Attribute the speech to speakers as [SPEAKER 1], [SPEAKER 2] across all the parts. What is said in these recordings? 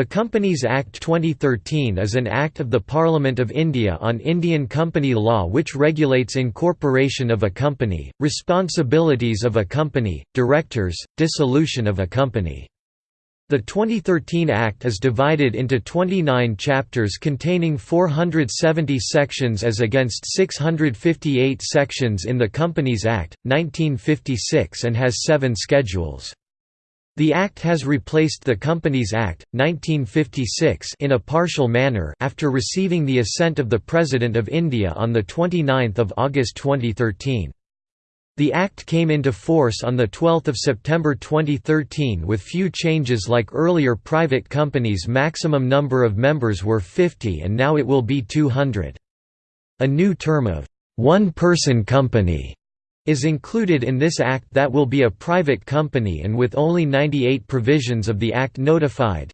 [SPEAKER 1] The Companies Act 2013 is an act of the Parliament of India on Indian company law which regulates incorporation of a company, responsibilities of a company, directors, dissolution of a company. The 2013 Act is divided into 29 chapters containing 470 sections as against 658 sections in the Companies Act, 1956 and has seven schedules. The Act has replaced the Companies Act, 1956 in a partial manner after receiving the assent of the President of India on 29 August 2013. The Act came into force on 12 September 2013 with few changes like earlier private companies maximum number of members were 50 and now it will be 200. A new term of one-person company is included in this Act that will be a private company and with only 98 provisions of the Act notified.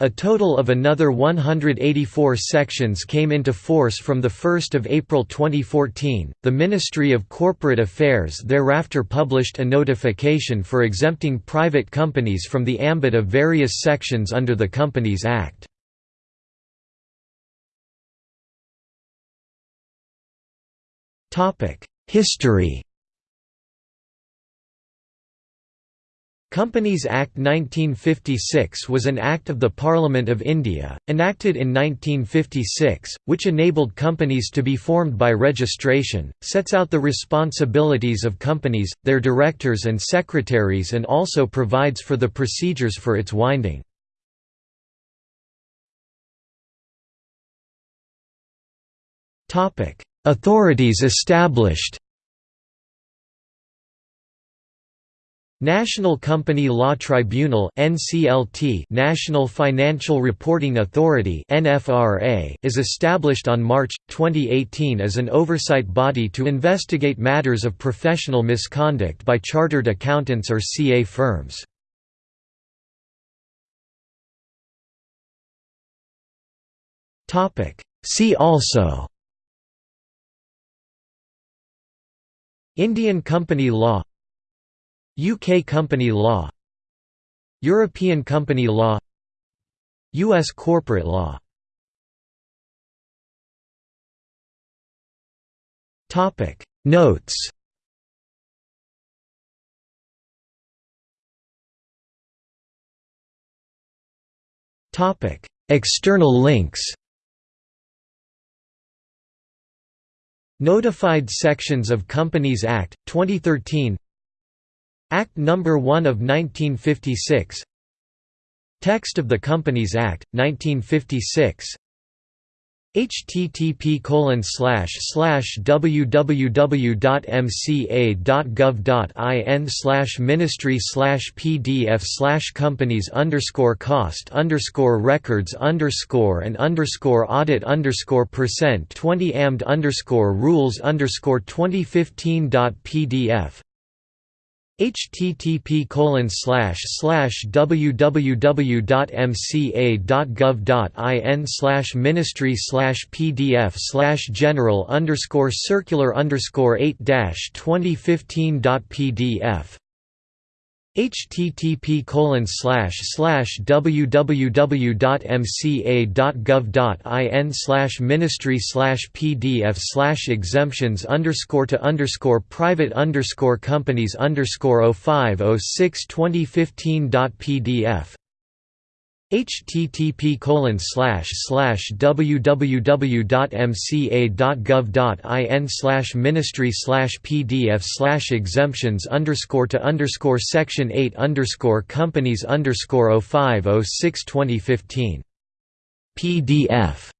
[SPEAKER 1] A total of another 184 sections came into force from 1 April 2014. The Ministry of Corporate Affairs thereafter published a notification for exempting private companies from the ambit of various sections under the Companies Act. History Companies Act 1956 was an act of the Parliament of India, enacted in 1956, which enabled companies to be formed by registration, sets out the responsibilities of companies, their directors and secretaries and also provides for the procedures for its winding. Authorities established National Company Law Tribunal (NCLT) National Financial Reporting Authority (NFRA) is established on March 2018 as an oversight body to investigate matters of professional misconduct by chartered accountants or CA firms. Topic See also Indian company law UK company law European company law U.S. corporate law. Notes. External links Notified sections of Companies Act, 2013 Act No. 1 of 1956 Text of the Companies Act, 1956 http www.mca.gov.in ministry pdf companies underscore cost underscore records underscore and underscore audit underscore percent 20 amd underscore rules underscore 2015.pdf http www.mca.gov.in ministry pdf general underscore circular underscore 8 2015.pdf http www.mca.gov.in ministry pdf exemptions underscore to underscore private underscore companies underscore 0506 2015.pdf http www.mca.gov.in ministry pdf exemptions underscore to underscore section 8 underscore companies underscore 0506 2015 pdf